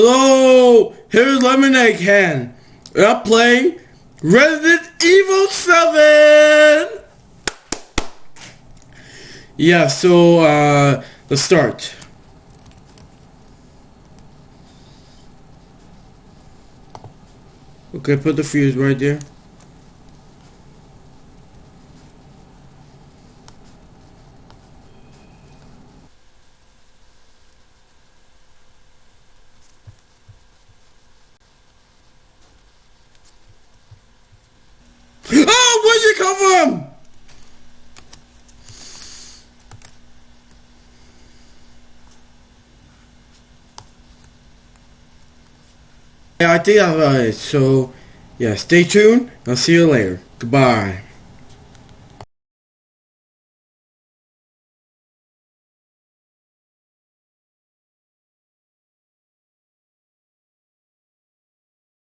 Hello, here's Lemonade Can. And I'm playing Resident Evil 7! Yeah, so, uh, let's start. Okay, put the fuse right there. From? Yeah, I think I it. So, yeah, stay tuned. I'll see you later. Goodbye.